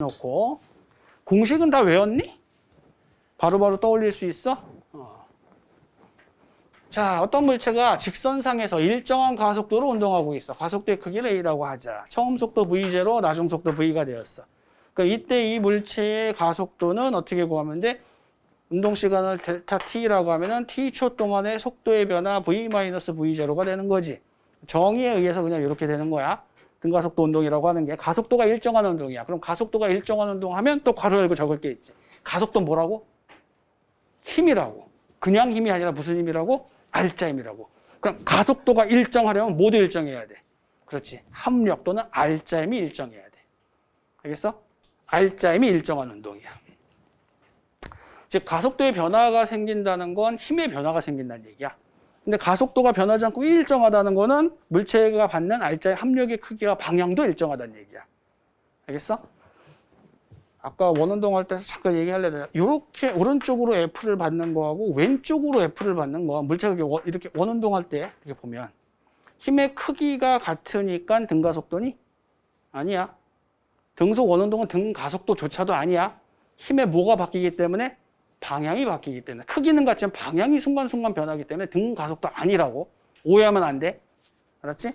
놓고 공식은 다 외웠니? 바로 바로 떠올릴 수 있어? 어. 자, 어떤 물체가 직선상에서 일정한 가속도로 운동하고 있어. 가속도의 크기를 A라고 하자. 처음 속도 V0, 나중 속도 V가 되었어. 그러니까 이때 이 물체의 가속도는 어떻게 구하면 돼? 운동 시간을 델타 T라고 하면은 T초 동안의 속도의 변화 V-V0가 되는 거지. 정의에 의해서 그냥 이렇게 되는 거야. 등가속도 운동이라고 하는 게 가속도가 일정한 운동이야. 그럼 가속도가 일정한 운동 하면 또 괄호 열고 적을 게 있지. 가속도 뭐라고? 힘이라고. 그냥 힘이 아니라 무슨 힘이라고? 알짜 힘이라고. 그럼 가속도가 일정하려면 모두 일정해야 돼. 그렇지. 합력 또는 알짜 힘이 일정해야 돼. 알겠어? 알짜 힘이 일정한 운동이야. 즉 가속도의 변화가 생긴다는 건 힘의 변화가 생긴다는 얘기야. 근데 가속도가 변하지 않고 일정하다는 거는 물체가 받는 알짜의 합력의 크기와 방향도 일정하다는 얘기야. 알겠어? 아까 원운동 할 때 잠깐 얘기하려다 이렇게 오른쪽으로 F를 받는 거하고 왼쪽으로 F를 받는 거 물체가 이렇게 원운동 할 때 이렇게 보면 힘의 크기가 같으니까 등가속도니? 아니야. 등속 원운동은 등가속도조차도 아니야. 힘의 뭐가 바뀌기 때문에 방향이 바뀌기 때문에 크기는 같지만 방향이 순간순간 변하기 때문에 등 가속도 아니라고 오해하면 안 돼. 알았지?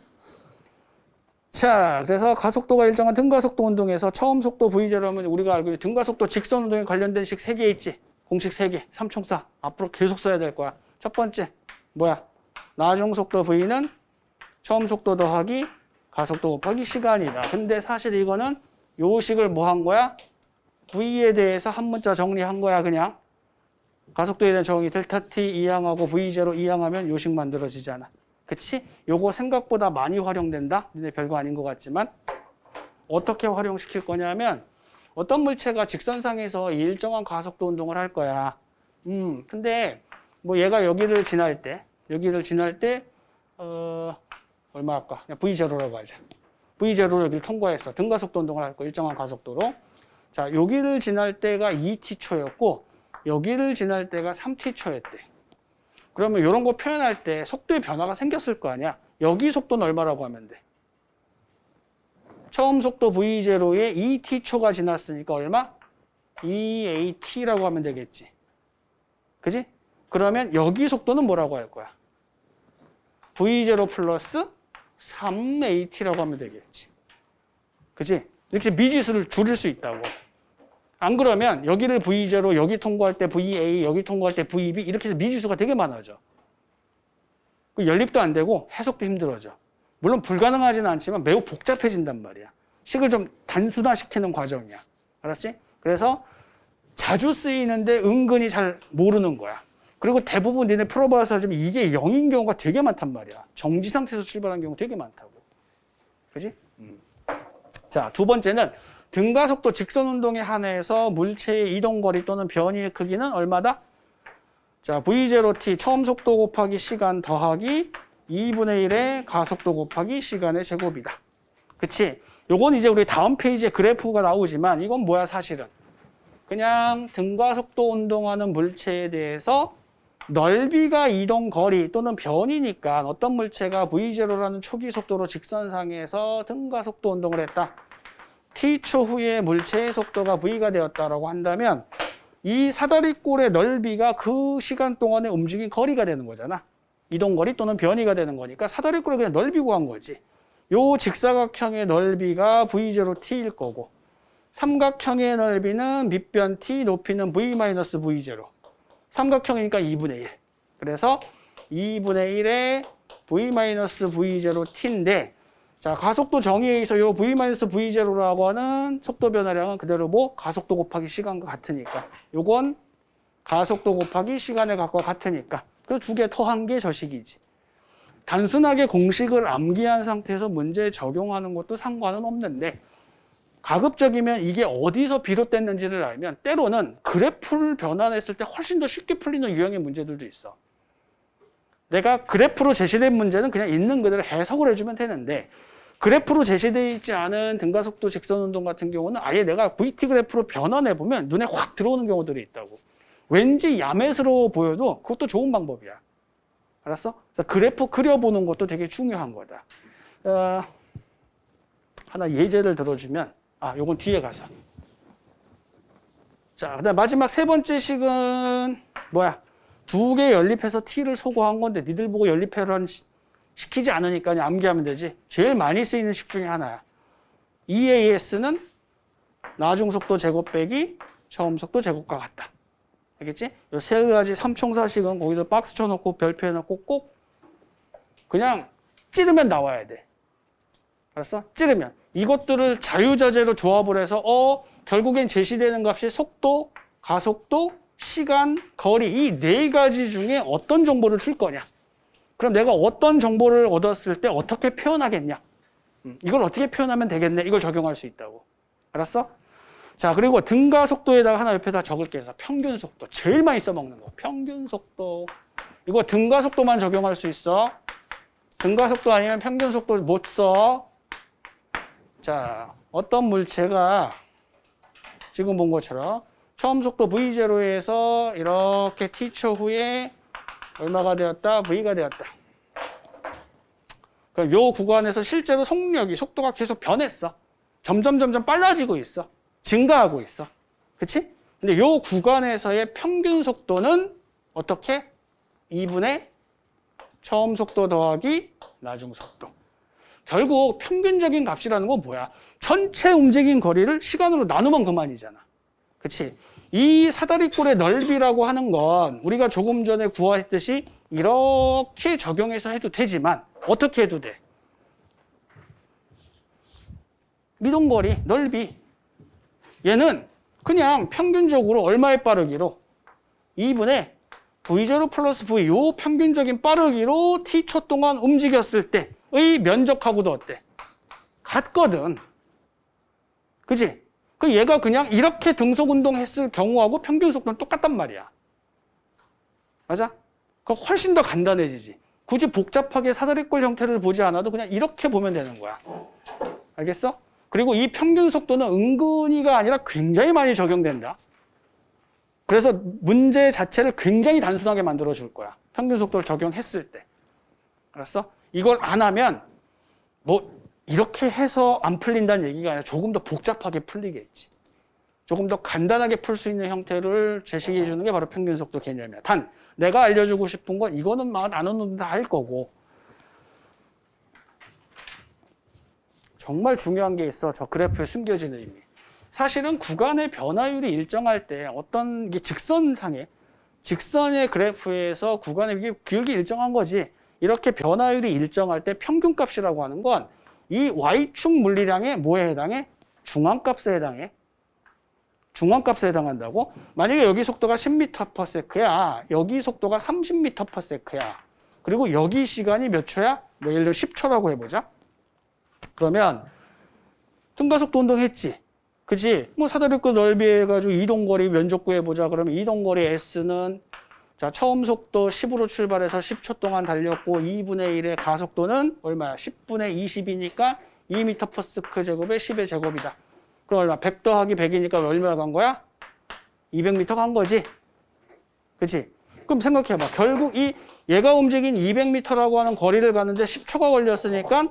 자, 그래서 가속도가 일정한 등가속도 운동에서 처음 속도 V0면 우리가 알고 있는 등가속도 직선 운동에 관련된 식 3개 있지. 공식 3개, 삼총사. 앞으로 계속 써야 될 거야. 첫 번째, 뭐야? 나중 속도 V는 처음 속도 더하기 가속도 곱하기 시간이다. 근데 사실 이거는 요 식을 뭐 한 거야? V에 대해서 한 문자 정리한 거야, 그냥. 가속도에 대한 적응이 델타 t 이항하고 v0 이항하면 요식 만들어지잖아. 그치? 요거 생각보다 많이 활용된다? 근데 별거 아닌 것 같지만 어떻게 활용시킬 거냐면 어떤 물체가 직선상에서 일정한 가속도 운동을 할 거야. 음, 근데 뭐 얘가 여기를 지날 때 여기를 지날 때 어, 얼마 할까? 그냥 v0라고 하자. v0로 여기를 통과했어. 등가속도 운동을 할 거 일정한 가속도로. 자, 여기를 지날 때가 2t초였고 여기를 지날 때가 3t초였대. 그러면 이런 거 표현할 때 속도의 변화가 생겼을 거 아니야. 여기 속도는 얼마라고 하면 돼? 처음 속도 V0에 2t초가 지났으니까 얼마? 2at라고 하면 되겠지. 그지? 그러면 여기 속도는 뭐라고 할 거야? V0 플러스 3at라고 하면 되겠지. 그지? 이렇게 미지수를 줄일 수 있다고. 안 그러면 여기를 V0, 여기 통과할 때 VA, 여기 통과할 때 VB 이렇게 해서 미지수가 되게 많아져. 그 연립도 안 되고 해석도 힘들어져. 물론 불가능하지는 않지만 매우 복잡해진단 말이야. 식을 좀 단순화시키는 과정이야. 알았지? 그래서 자주 쓰이는데 은근히 잘 모르는 거야. 그리고 대부분 니네 풀어봐서 좀 이게 0인 경우가 되게 많단 말이야. 정지 상태에서 출발한 경우 되게 많다고. 그지? 음. 자, 두 번째는 등가속도 직선 운동에 한해서 물체의 이동거리 또는 변이의 크기는 얼마다? 자, V0t 처음 속도 곱하기 시간 더하기 2분의 1의 가속도 곱하기 시간의 제곱이다. 그치? 요건 이제 우리 다음 페이지에 그래프가 나오지만 이건 뭐야 사실은? 그냥 등가속도 운동하는 물체에 대해서 넓이가 이동 거리 또는 변이니까 어떤 물체가 V0라는 초기 속도로 직선상에서 등가속도 운동을 했다. T초 후에 물체의 속도가 v가 되었다라고 한다면 이 사다리꼴의 넓이가 그 시간 동안에 움직인 거리가 되는 거잖아. 이동거리 또는 변이가 되는 거니까 사다리꼴을 그냥 넓이 구한 거지. 요 직사각형의 넓이가 v0t일 거고 삼각형의 넓이는 밑변 t, 높이는 v-v0. 삼각형이니까 2분의 1. 그래서 2분의 1의 v-v0t인데 자, 가속도 정의에 의해서 요 v-v0라고 하는 속도 변화량은 그대로 뭐 가속도 곱하기 시간과 같으니까 요건 가속도 곱하기 시간의 값과 같으니까 그 두 개 더한 게 저식이지. 단순하게 공식을 암기한 상태에서 문제에 적용하는 것도 상관은 없는데 가급적이면 이게 어디서 비롯됐는지를 알면 때로는 그래프를 변환했을 때 훨씬 더 쉽게 풀리는 유형의 문제들도 있어. 내가 그래프로 제시된 문제는 그냥 있는 그대로 해석을 해주면 되는데 그래프로 제시되어 있지 않은 등가속도 직선 운동 같은 경우는 아예 내가 VT 그래프로 변환해보면 눈에 확 들어오는 경우들이 있다고. 왠지 야매스러워 보여도 그것도 좋은 방법이야. 알았어? 그래프 그려보는 것도 되게 중요한 거다. 어, 하나 예제를 들어주면 아, 요건 뒤에 가서. 자, 그다음 마지막 세 번째 식은 뭐야? 두 개 연립해서 t를 소거한 건데 니들 보고 연립해라는 시- 시키지 않으니까 암기하면 되지. 제일 많이 쓰이는 식 중에 하나야. EAS는 나중 속도 제곱 빼기 처음 속도 제곱과 같다. 알겠지? 이 세 가지 삼총사식은 거기다 박스 쳐놓고 별표 해놓고 꼭 그냥 찌르면 나와야 돼. 알았어? 찌르면. 이것들을 자유자재로 조합을 해서 어 결국엔 제시되는 값이 속도, 가속도, 시간, 거리 이 네 가지 중에 어떤 정보를 줄 거냐. 그럼 내가 어떤 정보를 얻었을 때 어떻게 표현하겠냐. 음, 이걸 어떻게 표현하면 되겠네. 이걸 적용할 수 있다고. 알았어? 자, 그리고 등가 속도에다가 하나 옆에다 적을게 해서 평균 속도. 제일 많이 써먹는 거. 평균 속도. 이거 등가 속도만 적용할 수 있어. 등가 속도 아니면 평균 속도 못 써. 자, 어떤 물체가 지금 본 것처럼 처음 속도 V0에서 이렇게 T초 후에 얼마가 되었다? V가 되었다. 그럼 요 구간에서 실제로 속력이, 속도가 계속 변했어. 점점 점점 빨라지고 있어. 증가하고 있어. 그치? 근데 요 구간에서의 평균 속도는 어떻게? 2분의 처음 속도 더하기 나중 속도. 결국 평균적인 값이라는 건 뭐야? 전체 움직인 거리를 시간으로 나누면 그만이잖아. 그치? 이 사다리꼴의 넓이라고 하는 건 우리가 조금 전에 구하했듯이 이렇게 적용해서 해도 되지만 어떻게 해도 돼? 미동거리, 넓이. 얘는 그냥 평균적으로 얼마의 빠르기로 2분의 V0 플러스 V 요 평균적인 빠르기로 T초 동안 움직였을 때의 면적하고도 어때? 같거든. 그지? 그 얘가 그냥 이렇게 등속 운동 했을 경우하고 평균 속도는 똑같단 말이야. 맞아? 그럼 훨씬 더 간단해지지. 굳이 복잡하게 사다리꼴 형태를 보지 않아도 그냥 이렇게 보면 되는 거야. 알겠어? 그리고 이 평균 속도는 은근히가 아니라 굉장히 많이 적용된다. 그래서 문제 자체를 굉장히 단순하게 만들어 줄 거야. 평균 속도를 적용했을 때. 알았어? 이걸 안 하면 뭐 이렇게 해서 안 풀린다는 얘기가 아니라 조금 더 복잡하게 풀리겠지. 조금 더 간단하게 풀 수 있는 형태를 제시해 주는 게 바로 평균 속도 개념이야. 단 내가 알려주고 싶은 건 이거는 막 나누는 다할 거고 정말 중요한 게 있어. 저 그래프에 숨겨진 의미. 사실은 구간의 변화율이 일정할 때 어떤 게 직선상에 직선의 그래프에서 구간의 기울기 일정한 거지. 이렇게 변화율이 일정할 때 평균값이라고 하는 건 이 y축 물리량의 뭐에 해당해? 중앙값에 해당해. 중앙값에 해당한다고? 만약에 여기 속도가 10m/s야. 여기 속도가 30m/s야. 그리고 여기 시간이 몇 초야? 뭐 예를 들어 10초라고 해보자. 그러면 등가속도 운동 했지. 그치? 뭐 사다리꼴 넓이 해가지고 이동거리 면적 구해보자. 그러면 이동거리 S는 자 처음 속도 10으로 출발해서 10초 동안 달렸고 2분의 1의 가속도는 얼마야? 10분의 20이니까 2m/s 제곱에 10의 제곱이다. 그럼 얼마? 100 더하기 100이니까 얼마 간 거야? 200m 간 거지. 그치? 그럼 생각해봐. 결국 이 얘가 움직인 200m라고 하는 거리를 가는데 10초가 걸렸으니까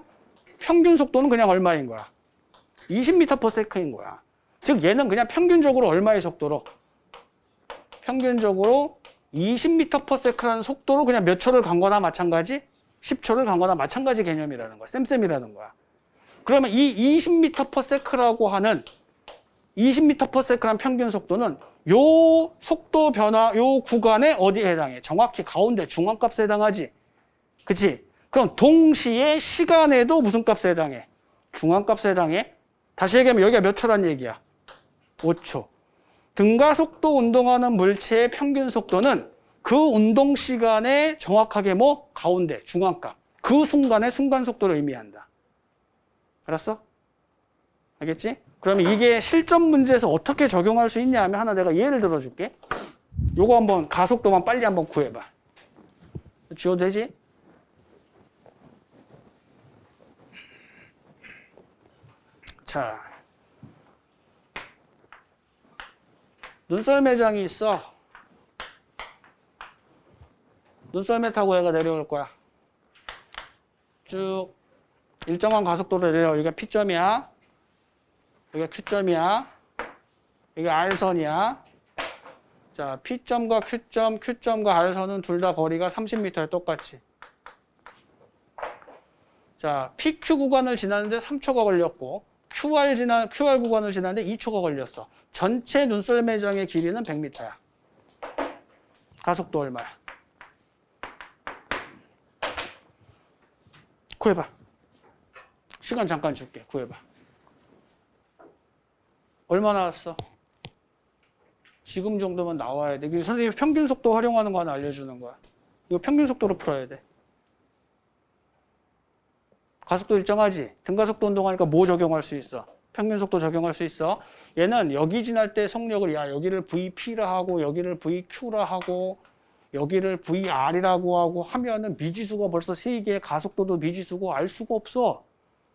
평균 속도는 그냥 얼마인 거야? 20m/s인 거야. 즉 얘는 그냥 평균적으로 얼마의 속도로? 평균적으로 20m/s라는 속도로 그냥 몇 초를 간 거나 마찬가지? 10초를 간 거나 마찬가지 개념이라는 거야. 쌤쌤이라는 거야. 그러면 이 20m/s라고 하는 20m/s라는 평균 속도는 요 속도 변화 요 구간에 어디에 해당해? 정확히 가운데 중앙값에 해당하지. 그치? 그럼 동시에 시간에도 무슨 값에 해당해? 중앙값에 해당해? 다시 얘기하면 여기가 몇 초란 얘기야? 5초. 등가 속도 운동하는 물체의 평균 속도는 그 운동 시간에 정확하게 뭐? 가운데, 중앙값. 그 순간의 순간 속도를 의미한다. 알았어? 알겠지? 그러면 이게 실전 문제에서 어떻게 적용할 수 있냐 하면 하나 내가 예를 들어줄게. 요거 한번 가속도만 빨리 한번 구해봐. 지워도 되지? 자, 눈썰 매장이 있어. 눈썰매 타고 얘가 내려올 거야. 쭉 일정한 가속도로 내려. 여기가 P점이야. 여기가 Q점이야. 여기가 R선이야. 자, P점과 Q점, Q점과 R선은 둘 다 거리가 30m에 똑같이. 자, PQ 구간을 지나는데 3초가 걸렸고 QR 지나 QR 구간을 지나는데 2초가 걸렸어. 전체 눈썰 매장의 길이는 100m야. 가속도 얼마야? 구해봐. 시간 잠깐 줄게. 구해봐. 얼마 나왔어? 지금 정도면 나와야 돼. 선생님이 평균 속도 활용하는 거 하나 알려주는 거야. 이거 평균 속도로 풀어야 돼. 가속도 일정하지? 등가속도 운동하니까 뭐 적용할 수 있어? 평균 속도 적용할 수 있어. 얘는 여기 지날 때 속력을 야 여기를 VP라 하고 여기를 VQ라 하고 여기를 VR이라고 하고 하면은 미지수가 벌써 세 개, 가속도도 미지수고 알 수가 없어.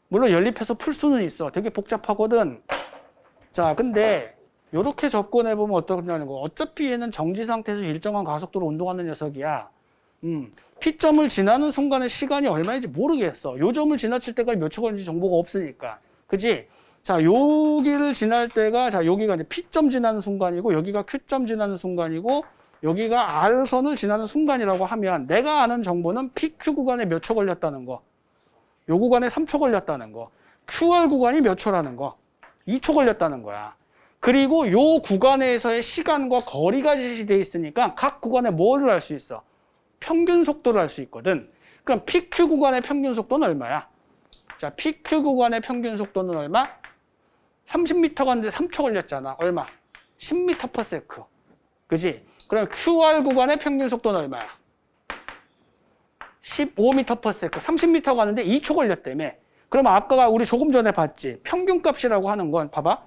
물론 연립해서 풀 수는 있어. 되게 복잡하거든. 자, 근데 이렇게 접근해 보면 어떠냐는 거. 어차피 얘는 정지 상태에서 일정한 가속도로 운동하는 녀석이야. 음, P점을 지나는 순간의 시간이 얼마인지 모르겠어. 요 점을 지나칠 때까지 몇 초 걸리는지 정보가 없으니까. 그지? 자, 여기를 지날 때가, 자, 여기가 이제 P점 지나는 순간이고, 여기가 Q점 지나는 순간이고, 여기가 R선을 지나는 순간이라고 하면, 내가 아는 정보는 PQ 구간에 몇 초 걸렸다는 거. 요 구간에 3초 걸렸다는 거. QR 구간이 몇 초라는 거. 2초 걸렸다는 거야. 그리고 요 구간에서의 시간과 거리가 제시되어 있으니까 각 구간에 뭐를 알 수 있어? 평균 속도를 알 수 있거든. 그럼 PQ 구간의 평균 속도는 얼마야? 자, PQ 구간의 평균 속도는 얼마? 30m 가는데 3초 걸렸잖아. 얼마? 10m per sec. 그지? 그럼 QR 구간의 평균 속도는 얼마야? 15m per sec. 30m 가는데 2초 걸렸다며. 그럼 아까 우리 조금 전에 봤지? 평균값이라고 하는 건 봐봐.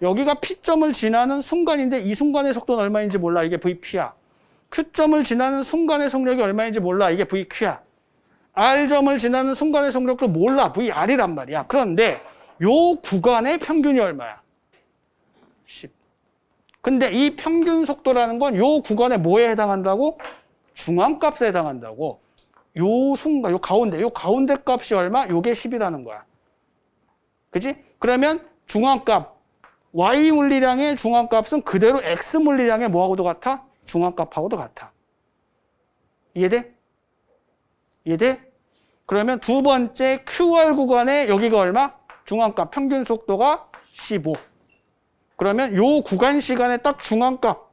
여기가 P점을 지나는 순간인데 이 순간의 속도는 얼마인지 몰라. 이게 VP야. Q점을 지나는 순간의 속력이 얼마인지 몰라. 이게 VQ야. R점을 지나는 순간의 속력도 몰라. VR이란 말이야. 그런데 요 구간의 평균이 얼마야? 10. 근데 이 평균 속도라는 건 요 구간에 뭐에 해당한다고? 중앙값에 해당한다고. 요 순간, 요 가운데, 요 가운데 값이 얼마? 요게 10이라는 거야. 그지? 그러면 중앙값, Y 물리량의 중앙값은 그대로 X 물리량의 뭐하고도 같아? 중앙값하고도 같아. 이해돼? 이해돼? 그러면 두 번째 QR 구간에 여기가 얼마? 중앙값 평균 속도가 15. 그러면 요 구간 시간에 딱 중앙값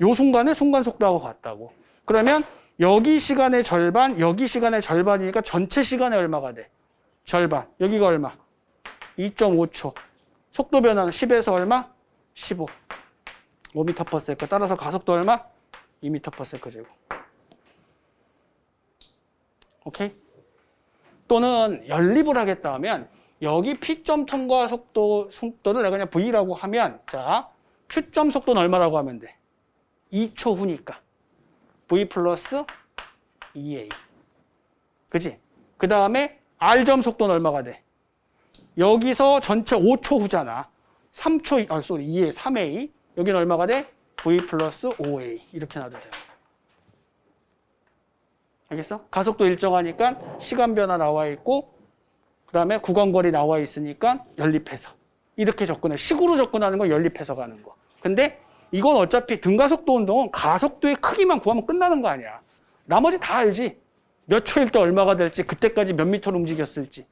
요 순간에 순간 속도하고 같다고. 그러면 여기 시간의 절반, 여기 시간의 절반이니까 전체 시간에 얼마가 돼? 절반. 여기가 얼마? 2.5초. 속도 변화는 10에서 얼마? 15. 5m per s 따라서 가속도 얼마? 2m per s 제곱. 오케이? 또는 연립을 하겠다 하면 여기 P점 통과 속도 속도를 내가 그냥 V라고 하면 자 Q점 속도는 얼마라고 하면 돼? 2초 후니까 V 플러스 2A 그지? 그 다음에 R점 속도는 얼마가 돼? 여기서 전체 5초 후잖아 3초, 아, sorry, 2A, 3A 여기는 얼마가 돼? V 플러스 5A 이렇게 놔도 돼요. 알겠어? 가속도 일정하니까 시간 변화 나와 있고 그 다음에 구간거리 나와 있으니까 연립해서. 이렇게 접근해. 식으로 접근하는 건 연립해서 가는 거. 근데 이건 어차피 등가속도 운동은 가속도의 크기만 구하면 끝나는 거 아니야. 나머지 다 알지? 몇 초일 때 얼마가 될지 그때까지 몇 미터를 움직였을지.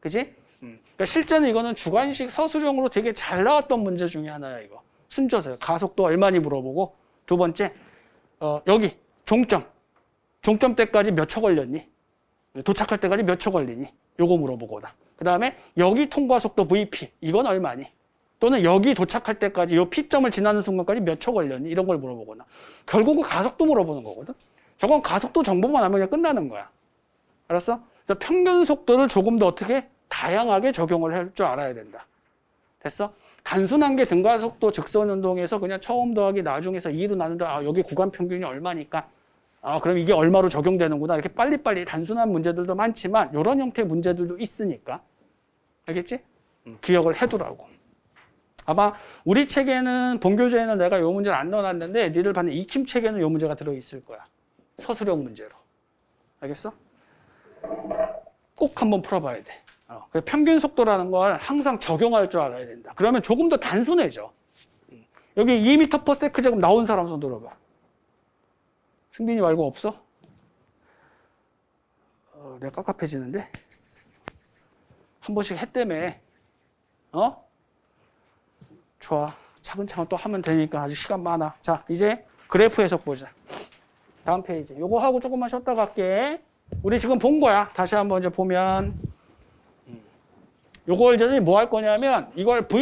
그지? 음. 그러니까 실제는 이거는 주관식 서술형으로 되게 잘 나왔던 문제 중에 하나야 이거 순서서요 가속도 얼마니 물어보고 두 번째 어, 여기 종점 종점 때까지 몇 초 걸렸니? 도착할 때까지 몇 초 걸리니? 요거 물어보거나. 그 다음에 여기 통과 속도 VP 이건 얼마니? 또는 여기 도착할 때까지 요 P점을 지나는 순간까지 몇 초 걸렸니? 이런 걸 물어보거나. 결국은 가속도 물어보는 거거든. 저건 가속도 정보만 알면 그냥 끝나는 거야. 알았어? 그래서 평균 속도를 조금 더 어떻게 다양하게 적용을 할 줄 알아야 된다. 됐어? 단순한 게 등가 속도 직선 운동에서 그냥 처음 더하기 나중에서 2로 나눈다. 아, 여기 구간 평균이 얼마니까 아, 그럼 이게 얼마로 적용되는구나. 이렇게 빨리빨리 단순한 문제들도 많지만 이런 형태의 문제들도 있으니까. 알겠지? 음, 기억을 해두라고. 아마 우리 책에는 본교재에는 내가 이 문제를 안 넣어놨는데 니들 받는 익힘 책에는 이 문제가 들어있을 거야. 서술형 문제로. 알겠어? 꼭 한번 풀어봐야 돼. 어, 평균 속도라는 걸 항상 적용할 줄 알아야 된다. 그러면 조금 더 단순해져. 음, 여기 2m per s 제곱 나온 사람 손 들어봐. 승빈이 말고 없어? 어, 내가 깝깝해지는데? 한 번씩 했다며. 어? 좋아. 차근차근 또 하면 되니까 아직 시간 많아. 자, 이제 그래프 해석 보자. 다음 페이지. 요거 하고 조금만 쉬었다 갈게. 우리 지금 본 거야. 다시 한번 이제 보면. 음. 요걸 이제 뭐할 거냐면 이걸 V